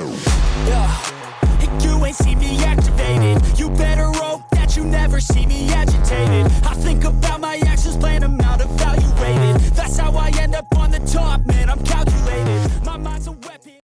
Show.